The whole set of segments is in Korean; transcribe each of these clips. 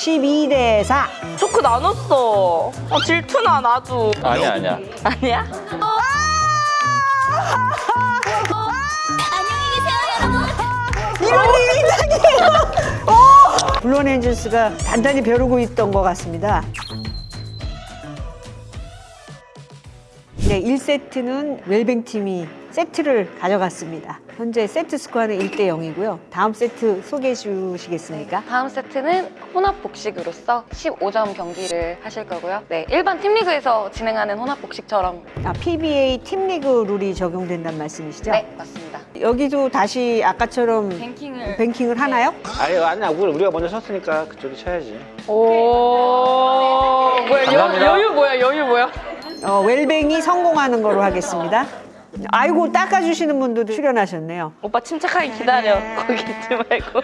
12대 4. 초크 나눴어. 아, 질투나 나도. 아니야 아니야 아니야? 이런 일이 있다니요. 어! 블론 엔젤스가 단단히 벼르고 있던 것 같습니다. 네, 1세트는 웰뱅 팀이 세트를 가져갔습니다. 현재 세트 스코어는 1대 0이고요. 다음 세트 소개해 주시겠습니까? 다음 세트는 혼합 복식으로서 15점 경기를 하실 거고요. 네, 일반 팀리그에서 진행하는 혼합 복식처럼 아, PBA 팀리그 룰이 적용된다는 말씀이시죠? 네, 맞습니다. 여기도 다시 아까처럼 뱅킹을 뱅킹을 하나요? 아니 아니야 우리- 우리가 먼저 쳤으니까 그쪽이 쳐야지 오. 뭐야, 여. 여유 뭐야, 여유 뭐야? 어, 웰뱅이 성공하는 거로 하겠습니다. 아이고 닦아주시는 분도 출연하셨네요. 오빠 침착하게 기다려. 거기 있지 말고.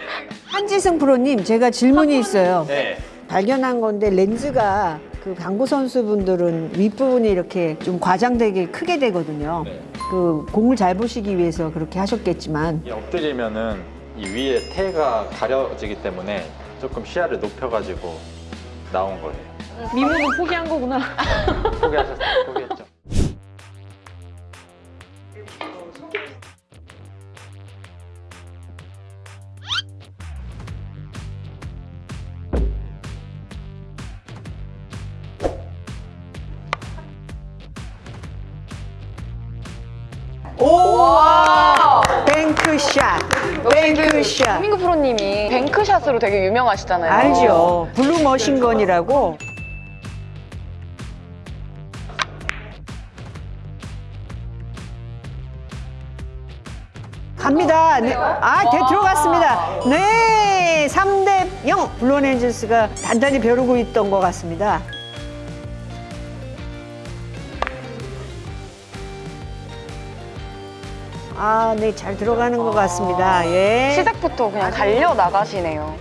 한지승 프로님 제가 질문이 있어요. 네 발견한 건데 렌즈가 그 당구 선수분들은 윗부분이 이렇게 좀 과장되게 크게 되거든요. 네. 그 공을 잘 보시기 위해서 그렇게 하셨겠지만 이 엎드리면은 이 위에 태가 가려지기 때문에 조금 시야를 높여가지고 나온 거예요 미모는 포기한 거구나. 포기하셨어요 포기했죠 오! 뱅크샷. 뱅크샷. 한민구 프로님이 뱅크샷으로 되게 유명하시잖아요. 알죠. 블루 머신건이라고 갑니다 네. 아 대, 들어갔습니다 네 3대 0 블루원 엔젤스가 단단히 벼르고 있던 것 같습니다 아, 네, 잘 들어가는 것 같습니다. 예. 시작부터 그냥 달려 나가시네요.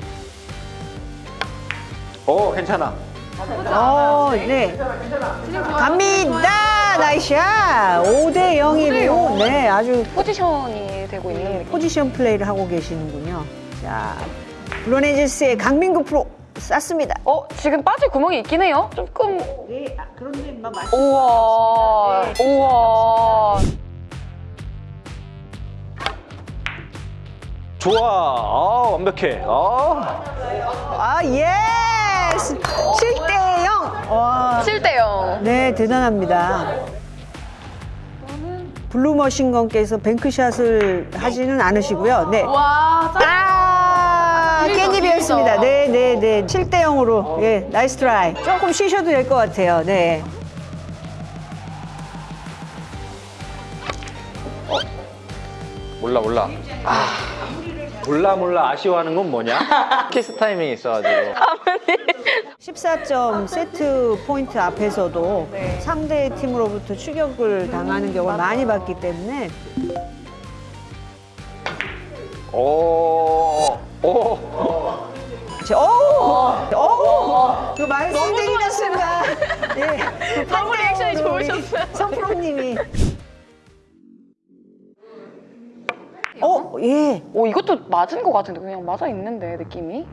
어 괜찮아 어, 네. 갑니다. 나이샤. 5대 0이고, 네, 아주 포지션이 되고 있는 느낌. 포지션 플레이를 하고 계시는군요. 자, 블로네즈스의 강민구 프로 쐈습니다. 어, 지금 빠질 구멍이 있긴 해요. 조금 네, 그런데 막 우와. 우와. 좋아 아 완벽해 아 아, yes! 7대 0. 와. 7대 0. 네, 대단합니다. 블루머신건께서 뱅크샷을 하지는 않으시고요. 네. 와, 짜 아, 깻잎이었습니다. 네, 네, 네. 7대 0으로. 예, nice try. 조금 쉬셔도 될 것 같아요. 네. 몰라 몰라 아 몰라 몰라 아쉬워하는 건 뭐냐 키스 타이밍이 있어가지고 14점 세트 포인트 앞에서도 상대 팀으로부터 추격을 당하는 경우를 많이 봤기 때문에 오, 오. 저- 오! 오! 그 말씀드리는 순간 예, 그 너무 리액션이 좋으셨어요. 성프로님이 어, 예. 오, 이것도 맞은 것 같은데 그냥 맞아 있는데 느낌이.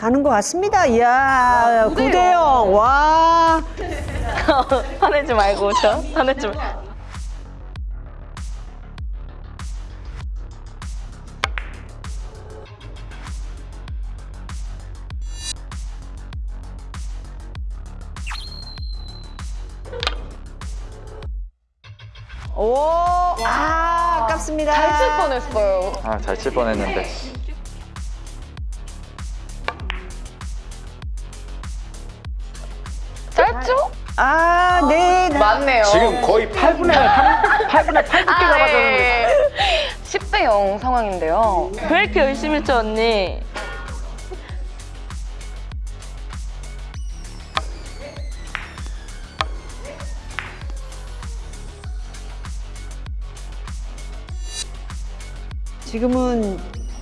가는 것 같습니다. 이야, 9대 0. 와. 화내지 말고, 저. 화내지 말고. 오, 아, 아깝습니다. 잘 칠 뻔했어요. 아 잘 칠 뻔했는데 아, 네. 네. 맞네요. 지금 거의 8분의 8, 8분의 8 두께 아, 나가졌는데 네. 10대 0 상황인데요. 왜 이렇게 열심히 쳐, 언니? 지금은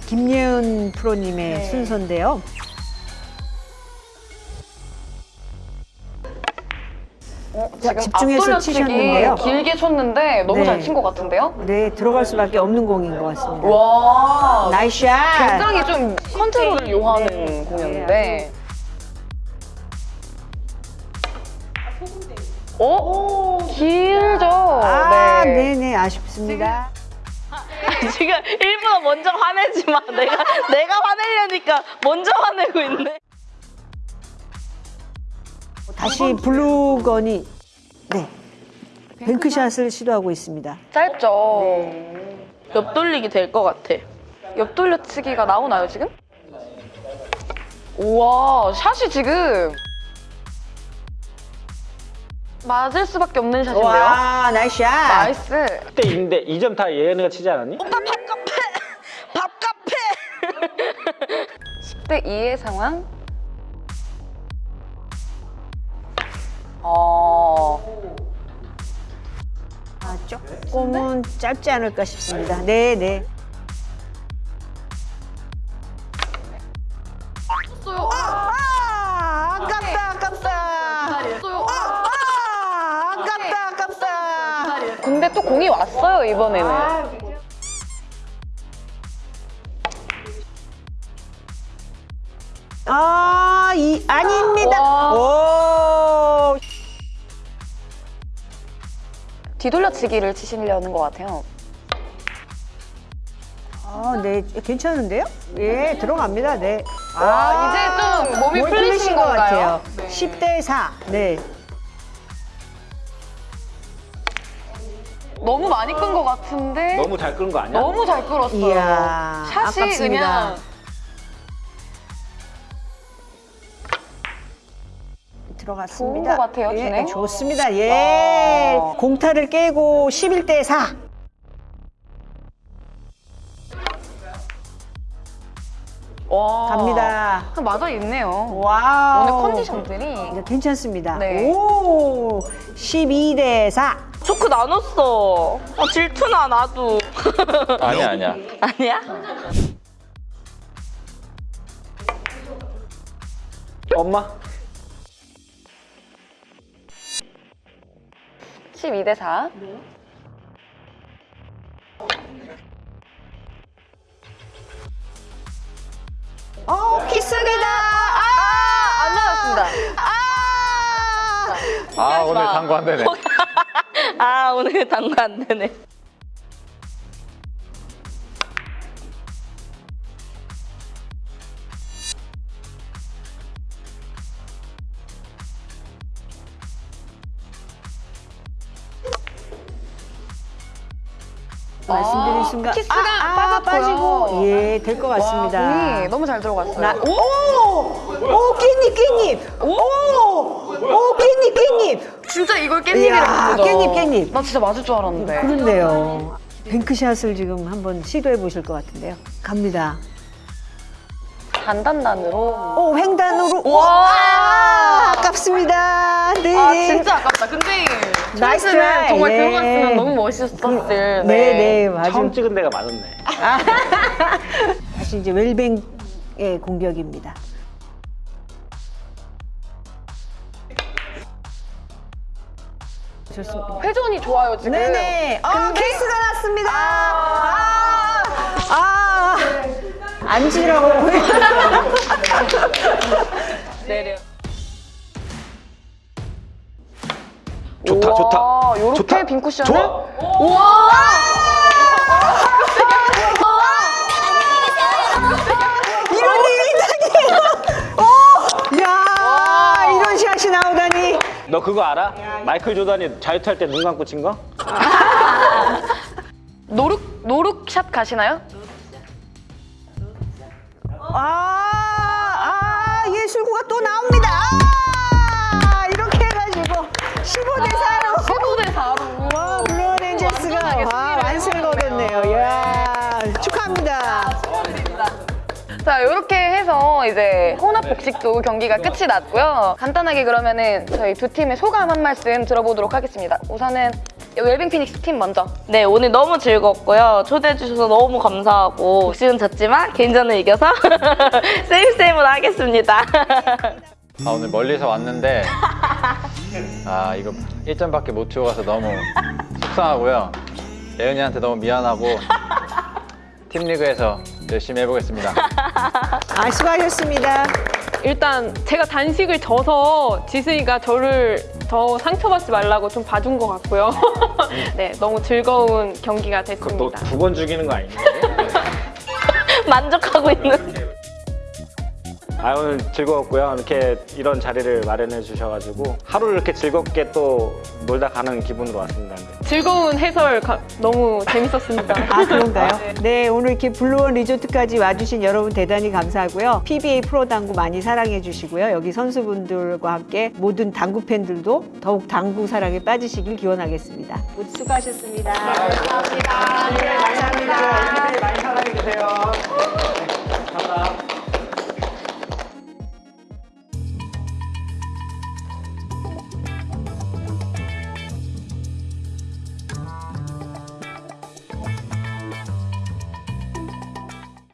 김예은 프로님의 순서인데요. 제가 집중해서 치셨는데요. 길게 쳤는데 너무 네. 잘친 것 같은데요? 네, 들어갈 수밖에 없는 공인 것 같습니다. 와, nice shot! 굉장히 좀 네. 컨트롤을 네. 요하는 네. 공이었는데. 오, 오 길죠? 아, 네. 네 아쉽습니다. 지금, 지금 일부러 먼저 화내지 마. 내가, 내가 화내려니까 먼저 화내고 있네. 다시 블루원이 네. 뱅크샷을 시도하고 있습니다. 짧죠. 옆 돌리기 될 것 같아. 옆 돌려치기가 나오나요 지금? 우와 샷이 지금 맞을 수밖에 없는 샷인데요. 와, nice shot. 나이스. 그때 인데 2점 다 얘네가 치지 않았니? 밥카페. 10대 2의 상황. 어. 아, 조금은 짧지 않을까 싶습니다. 네, 네. 아, 아깝다, 아깝다. 아, 아깝다, 아깝다. 근데 또 공이 왔어요 이번에는. 아, 이 아닙니다. 뒤돌려치기를 치시려는 것 같아요. 아, 네, 괜찮은데요? 예, 들어갑니다. 네. 와, 이제 좀 몸이 풀리신 것 건가요? 같아요. 네. 10대 4. 네. 너무 많이 끈 것 같은데 너무 잘 끄는 거 아니야? 너무 잘 끌었어요. 이야, 샷이 아깝습니다. 그냥 들어갔습니다. 좋은 것 같아요, 예, 진행. 좋습니다. 예. 와. 공타를 깨고 11대 4. 와. 갑니다. 맞아 있네요. wow. 오늘 컨디션들이 괜찮습니다. 네. 오. 12대 4. 초크 나눴어. 아, 질투나 나도. 아니야 아니야. 아니야? 엄마? 12대 4. 어, 키스입니다. 안 맞았습니다. 아 오늘 마. 당구 안 되네. 아 오늘 당구 안 되네. 말씀드린 아, 순간 키스가 아, 아. 빠지고 예, 될것 와, 같습니다. 공이 너무 잘 들어갔어요. 나, 오! 오, 깻잎, 깻잎! 오! 오, 깻잎, 깻잎! 진짜 이걸 깻잎이라고 깻잎, 깻잎. 나 진짜 맞을 줄 알았는데. 그런데요. 뱅크샷을 지금 한번 시도해 보실 것 같은데요. 갑니다. 단단단으로. 오, 횡단으로. 와! 아, 아깝습니다. 네. 아 진짜 아깝다. 근데 nice 찬스는 try. 정말 예. 들어갔으면 너무 멋있었을. 네, 네, 맞아요. 처음 찍은 데가 맞았네. 다시 이제 웰뱅의 공격입니다. 좋습니다. 회전이 좋아요 지금. 네네. 어, 키스가 났습니다. 아, 아, 앉으라고. 내려. 좋다 좋다. 요렇게 좋다. 빈 쿠션을. 좋아. 우와. 이런 일이 있다니. 야, 이런 샷이 나오다니. 너 그거 알아? 마이클 조단이 자유투 할 때 눈 감고 친 거? 노룩 노룩샷 가시나요? 아, 아, 예술구가 또 나옵니다. 자, 이렇게 해서 이제 혼합 복식도 경기가 끝이 났고요. 간단하게 그러면은 저희 두 팀의 소감 한 말씀 들어보도록 하겠습니다. 우선은 웰빙 피닉스 팀 먼저. 네 오늘 너무 즐겁고요. 초대해 주셔서 너무 감사하고 복식은 졌지만 개인전을 이겨서 세임 세임으로 하겠습니다. 아 오늘 멀리서 왔는데 아 이거 1점밖에 못 주고 가서 너무 속상하고요. 예은이한테 너무 미안하고 팀리그에서 열심히 해보겠습니다. 아, 수고하셨습니다. 일단 제가 단식을 져서 지승이가 저를 더 상처받지 말라고 좀 봐준 것 같고요. 네, 너무 즐거운 경기가 됐습니다. 너 두 번 죽이는 거 아니냐? 만족하고 있는. 아 오늘 즐거웠고요. 이렇게 이런 자리를 마련해 주셔가지고 하루를 이렇게 즐겁게 또 놀다 가는 기분으로 왔습니다. 네. 즐거운 해설 가- 너무 재밌었습니다. 아 그런가요? 네 오늘 이렇게 블루원 리조트까지 와주신 여러분 대단히 감사하고요. PBA 프로 당구 많이 사랑해 주시고요. 여기 선수분들과 함께 모든 당구 팬들도 더욱 당구 사랑에 빠지시길 기원하겠습니다. 모두 수고하셨습니다. 감사합니다. 네, 감사합니다. 많이 사랑해 주세요.